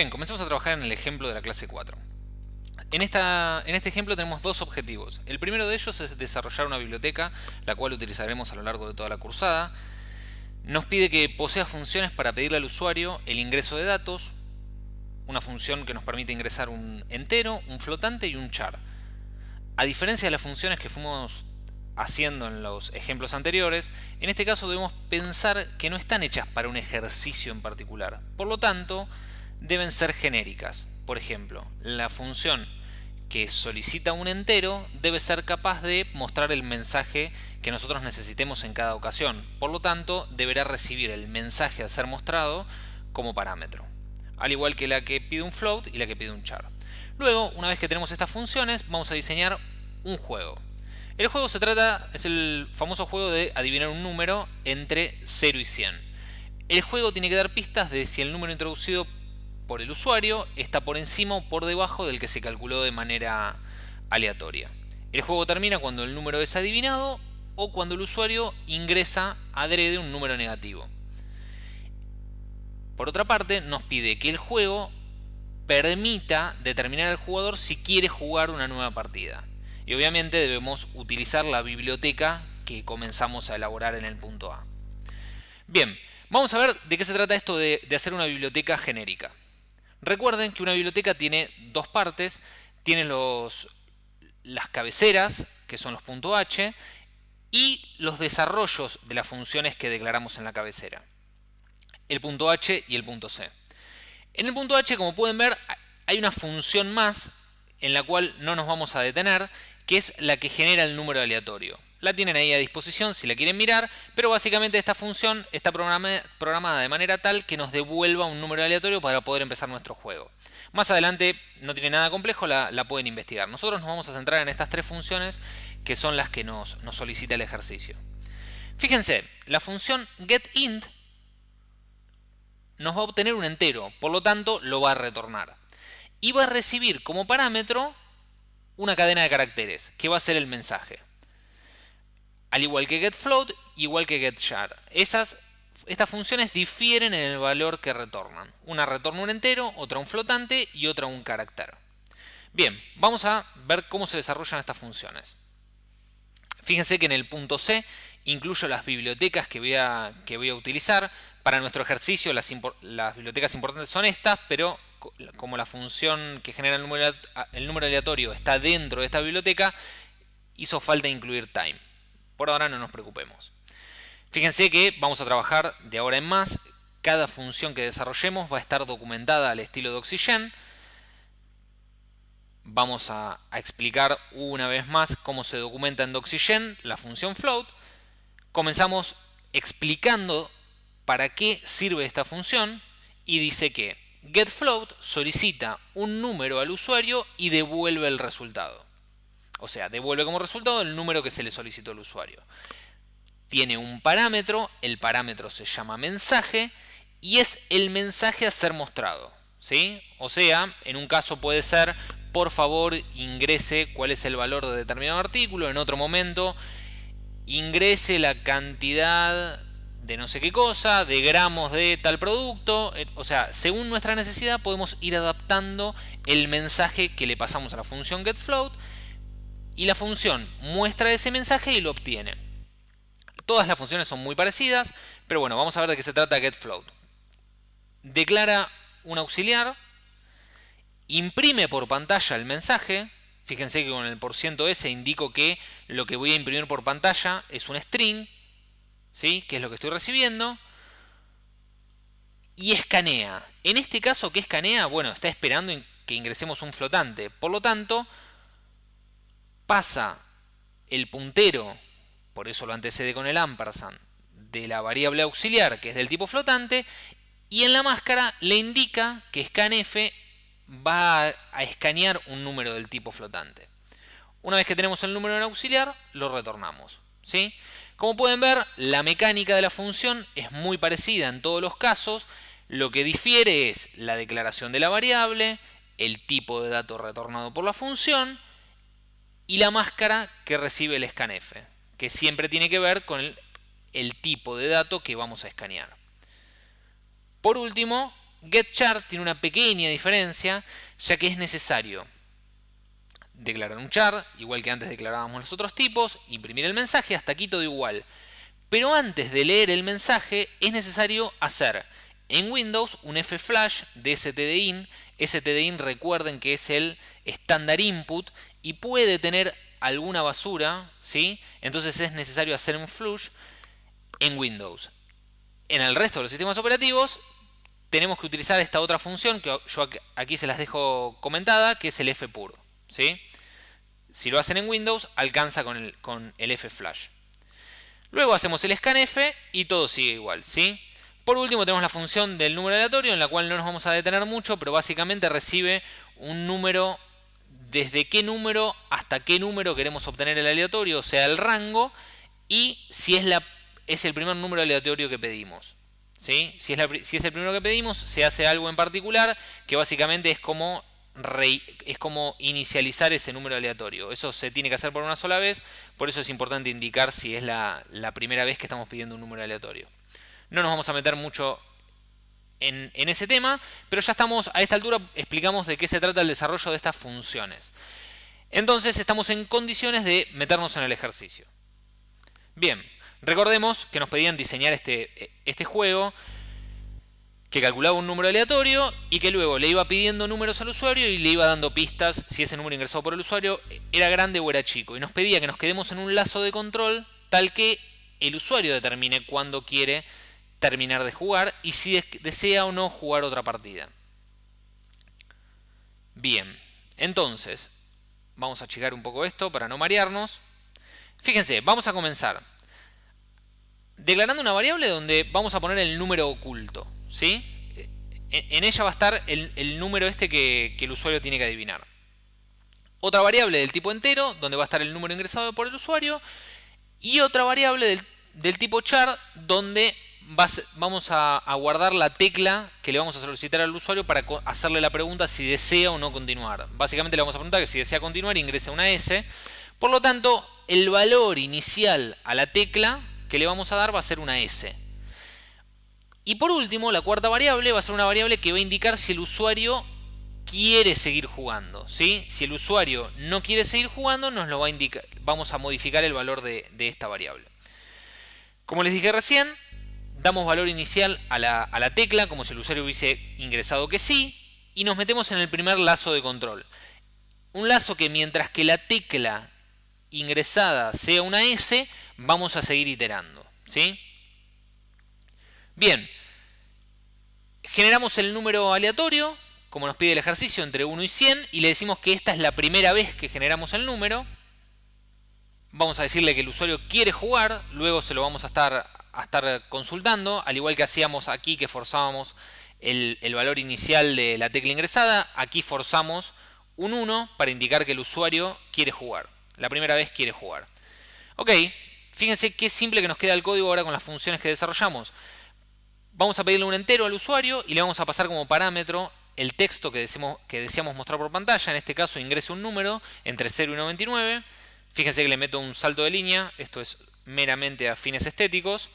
Bien, comencemos a trabajar en el ejemplo de la clase 4. En, esta, en este ejemplo tenemos dos objetivos. El primero de ellos es desarrollar una biblioteca, la cual utilizaremos a lo largo de toda la cursada. Nos pide que posea funciones para pedirle al usuario el ingreso de datos, una función que nos permite ingresar un entero, un flotante y un char. A diferencia de las funciones que fuimos haciendo en los ejemplos anteriores, en este caso debemos pensar que no están hechas para un ejercicio en particular. Por lo tanto, deben ser genéricas. Por ejemplo, la función que solicita un entero debe ser capaz de mostrar el mensaje que nosotros necesitemos en cada ocasión. Por lo tanto, deberá recibir el mensaje a ser mostrado como parámetro. Al igual que la que pide un float y la que pide un char. Luego, una vez que tenemos estas funciones, vamos a diseñar un juego. El juego se trata, es el famoso juego de adivinar un número entre 0 y 100. El juego tiene que dar pistas de si el número introducido por el usuario está por encima o por debajo del que se calculó de manera aleatoria. El juego termina cuando el número es adivinado o cuando el usuario ingresa adrede un número negativo. Por otra parte, nos pide que el juego permita determinar al jugador si quiere jugar una nueva partida. Y obviamente debemos utilizar la biblioteca que comenzamos a elaborar en el punto A. Bien, vamos a ver de qué se trata esto de, de hacer una biblioteca genérica. Recuerden que una biblioteca tiene dos partes, tiene los, las cabeceras, que son los .h, y los desarrollos de las funciones que declaramos en la cabecera. El punto .h y el punto .c. En el punto .h, como pueden ver, hay una función más en la cual no nos vamos a detener, que es la que genera el número aleatorio. La tienen ahí a disposición si la quieren mirar, pero básicamente esta función está programada de manera tal que nos devuelva un número aleatorio para poder empezar nuestro juego. Más adelante no tiene nada complejo, la, pueden investigar. Nosotros nos vamos a centrar en estas tres funciones que son las que nos, nos solicita el ejercicio. Fíjense, la función getInt nos va a obtener un entero, por lo tanto lo va a retornar. Y va a recibir como parámetro una cadena de caracteres, que va a ser el mensaje. Al igual que getFloat, igual que getChar. Esas, estas funciones difieren en el valor que retornan. Una retorna un entero, otra un flotante y otra un carácter. Bien, vamos a ver cómo se desarrollan estas funciones. Fíjense que en el punto C incluyo las bibliotecas que voy a, que voy a utilizar. Para nuestro ejercicio las, las, bibliotecas importantes son estas, pero como la función que genera el número, aleatorio está dentro de esta biblioteca, hizo falta incluir time. Por ahora no nos preocupemos. Fíjense que vamos a trabajar de ahora en más. Cada función que desarrollemos va a estar documentada al estilo de Oxygen. Vamos a, explicar una vez más cómo se documenta en Doxygen la función float. Comenzamos explicando para qué sirve esta función y dice que getFloat solicita un número al usuario y devuelve el resultado. O sea, devuelve como resultado el número que se le solicitó al usuario. Tiene un parámetro, el parámetro se llama mensaje y es el mensaje a ser mostrado. ¿sí? O sea, en un caso puede ser, por favor ingrese cuál es el valor de determinado artículo, en otro momento ingrese la cantidad de no sé qué cosa, de gramos de tal producto. Eh, o sea, según nuestra necesidad podemos ir adaptando el mensaje que le pasamos a la función getFloat y la función muestra ese mensaje y lo obtiene. Todas las funciones son muy parecidas, pero bueno, vamos a ver de qué se trata getFloat. Declara un auxiliar, imprime por pantalla el mensaje, fíjense que con el %s indico que lo que voy a imprimir por pantalla es un string, ¿sí? que es lo que estoy recibiendo, y escanea. En este caso, ¿qué escanea? Bueno, está esperando que ingresemos un flotante, por lo tanto, pasa el puntero, por eso lo antecede con el ampersand, de la variable auxiliar, que es del tipo flotante, y en la máscara le indica que scanf va a escanear un número del tipo flotante. Una vez que tenemos el número en auxiliar, lo retornamos. ¿sí? Como pueden ver, la mecánica de la función es muy parecida en todos los casos. Lo que difiere es la declaración de la variable, el tipo de dato retornado por la función, y la máscara que recibe el scanf, que siempre tiene que ver con el, tipo de dato que vamos a escanear. Por último, getChar tiene una pequeña diferencia, ya que es necesario declarar un char, igual que antes declarábamos los otros tipos, imprimir el mensaje, hasta aquí todo igual. Pero antes de leer el mensaje es necesario hacer en Windows un F-Flash de stdin. stdin recuerden que es el estándar input y puede tener alguna basura, ¿sí? Entonces es necesario hacer un flush en Windows. En el resto de los sistemas operativos tenemos que utilizar esta otra función que yo aquí se las dejo comentada, que es el fpur, ¿sí? Si lo hacen en Windows, alcanza con el, F-Flash. Luego hacemos el scanf y todo sigue igual, ¿sí? Por último tenemos la función del número aleatorio, en la cual no nos vamos a detener mucho, pero básicamente recibe un número desde qué número hasta qué número queremos obtener el aleatorio, o sea, el rango, y si es, la, es el primer número aleatorio que pedimos. ¿sí? Si, es si es el primero que pedimos, se hace algo en particular, que básicamente es como es como inicializar ese número aleatorio. Eso se tiene que hacer por una sola vez, por eso es importante indicar si es la, primera vez que estamos pidiendo un número aleatorio. No nos vamos a meter mucho en, ese tema, pero ya estamos, a esta altura explicamos de qué se trata el desarrollo de estas funciones. Entonces estamos en condiciones de meternos en el ejercicio. Bien, recordemos que nos pedían diseñar este, este juego que calculaba un número aleatorio y que luego le iba pidiendo números al usuario y le iba dando pistas si ese número ingresado por el usuario era grande o era chico. Y nos pedía que nos quedemos en un lazo de control tal que el usuario determine cuándo quiere terminar de jugar y si desea o no jugar otra partida. Bien, entonces, vamos a achicar un poco esto para no marearnos. Fíjense, vamos a comenzar declarando una variable donde vamos a poner el número oculto. ¿sí? En ella va a estar el, número este que, el usuario tiene que adivinar. Otra variable del tipo entero, donde va a estar el número ingresado por el usuario. Y otra variable del, tipo char, donde vamos a, guardar la tecla que le vamos a solicitar al usuario para hacerle la pregunta si desea o no continuar. Básicamente le vamos a preguntar que si desea continuar ingrese una S. Por lo tanto, el valor inicial a la tecla que le vamos a dar va a ser una S. Y por último, la cuarta variable va a ser una variable que va a indicar si el usuario quiere seguir jugando. ¿sí? Si el usuario no quiere seguir jugando, nos lo va a indicar, vamos a modificar el valor de, esta variable. Como les dije recién, damos valor inicial a la, a la tecla, como si el usuario hubiese ingresado que sí, y nos metemos en el primer lazo de control. Un lazo que mientras que la tecla ingresada sea una S, vamos a seguir iterando. ¿sí? Bien, generamos el número aleatorio, como nos pide el ejercicio, entre 1 y 100, y le decimos que esta es la primera vez que generamos el número. Vamos a decirle que el usuario quiere jugar, luego se lo vamos a estar, a estar consultando, al igual que hacíamos aquí que forzábamos el, el valor inicial de la tecla ingresada, aquí forzamos un 1 para indicar que el usuario quiere jugar. La primera vez quiere jugar. Ok, fíjense qué simple que nos queda el código ahora con las funciones que desarrollamos. Vamos a pedirle un entero al usuario y le vamos a pasar como parámetro el texto que, que deseamos mostrar por pantalla. En este caso ingrese un número entre 0 y 99. Fíjense que le meto un salto de línea. Esto es meramente a fines estéticos.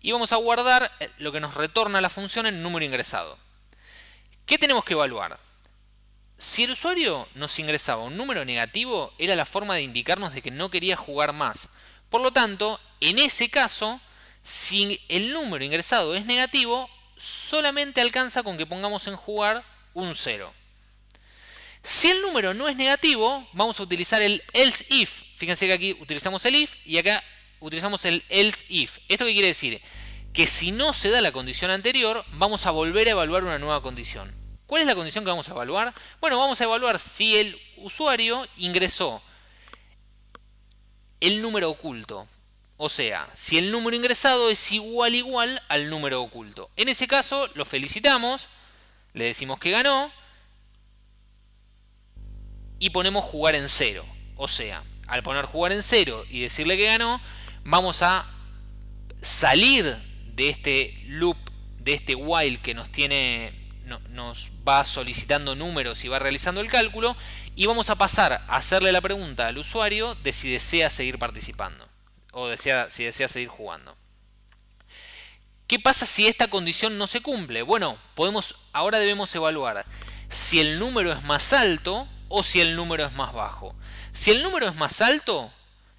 Y vamos a guardar lo que nos retorna la función en número ingresado. ¿Qué tenemos que evaluar? Si el usuario nos ingresaba un número negativo, era la forma de indicarnos de que no quería jugar más. Por lo tanto, en ese caso, si el número ingresado es negativo, solamente alcanza con que pongamos en jugar un 0. Si el número no es negativo, vamos a utilizar el else if. Fíjense que aquí utilizamos el if y acá utilizamos el else if. ¿Esto qué quiere decir? Que si no se da la condición anterior, vamos a volver a evaluar una nueva condición. ¿Cuál es la condición que vamos a evaluar? Bueno, vamos a evaluar si el usuario ingresó el número oculto. O sea, si el número ingresado es igual igual al número oculto. En ese caso, lo felicitamos, le decimos que ganó y ponemos jugar en cero. O sea, al poner jugar en cero y decirle que ganó, vamos a salir de este loop, de este while que nos tiene nos va solicitando números y va realizando el cálculo y vamos a pasar a hacerle la pregunta al usuario de si desea seguir participando o desea, si desea seguir jugando. ¿Qué pasa si esta condición no se cumple? Bueno, podemos, ahora debemos evaluar si el número es más alto o si el número es más bajo. Si el número es más alto,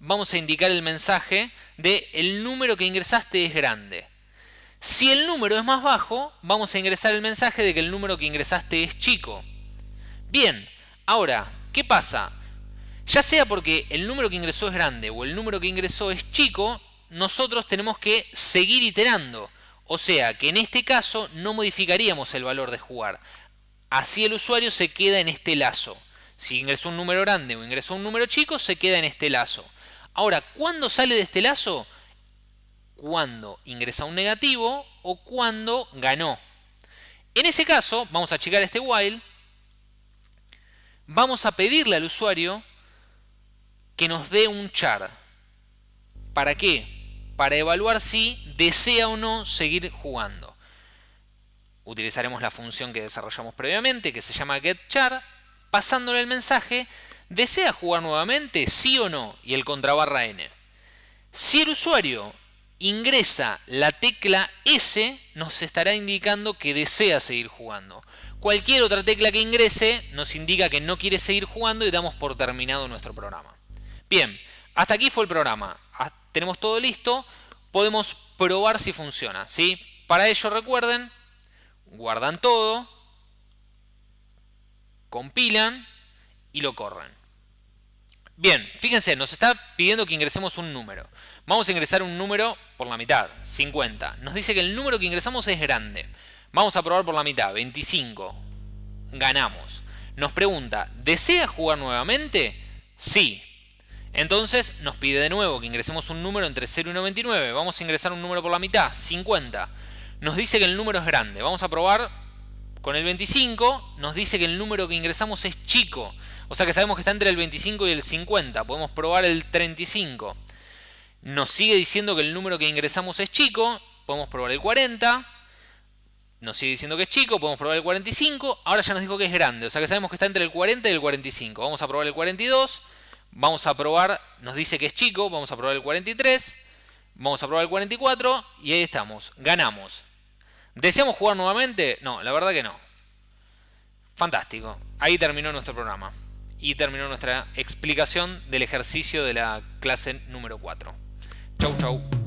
vamos a indicar el mensaje de el número que ingresaste es grande. Si el número es más bajo, vamos a ingresar el mensaje de que el número que ingresaste es chico. Bien, ahora, ¿qué pasa? Ya sea porque el número que ingresó es grande o el número que ingresó es chico, nosotros tenemos que seguir iterando. O sea que en este caso no modificaríamos el valor de jugar. Así el usuario se queda en este lazo. Si ingresó un número grande o ingresó un número chico, se queda en este lazo. Ahora, ¿cuándo sale de este lazo? Cuando ingresa un negativo o cuando ganó. En ese caso, vamos a checar este while. Vamos a pedirle al usuario que nos dé un char. ¿Para qué? para evaluar si desea o no seguir jugando. Utilizaremos la función que desarrollamos previamente, que se llama getChar, pasándole el mensaje, ¿desea jugar nuevamente? ¿Sí o no? Y el contrabarra n. Si el usuario ingresa la tecla S, nos estará indicando que desea seguir jugando. Cualquier otra tecla que ingrese nos indica que no quiere seguir jugando y damos por terminado nuestro programa. Bien, hasta aquí fue el programa tenemos todo listo, podemos probar si funciona. ¿sí? Para ello recuerden, guardan todo, compilan y lo corren. Bien, fíjense, nos está pidiendo que ingresemos un número. Vamos a ingresar un número por la mitad, 50. Nos dice que el número que ingresamos es grande. Vamos a probar por la mitad, 25. Ganamos. Nos pregunta, ¿desea jugar nuevamente? Sí. Entonces nos pide de nuevo que ingresemos un número entre 0 y 99. Vamos a ingresar un número por la mitad, 50. Nos dice que el número es grande. Vamos a probar con el 25. Nos dice que el número que ingresamos es chico. O sea que sabemos que está entre el 25 y el 50. Podemos probar el 35. Nos sigue diciendo que el número que ingresamos es chico. Podemos probar el 40. Nos sigue diciendo que es chico. Podemos probar el 45. Ahora ya nos dijo que es grande. O sea que sabemos que está entre el 40 y el 45. Vamos a probar el 42. Vamos a probar, nos dice que es chico, vamos a probar el 43, vamos a probar el 44 y ahí estamos, ganamos. ¿Deseamos jugar nuevamente? No, la verdad que no. Fantástico. Ahí terminó nuestro programa. Y terminó nuestra explicación del ejercicio de la clase número 4. Chau, chau.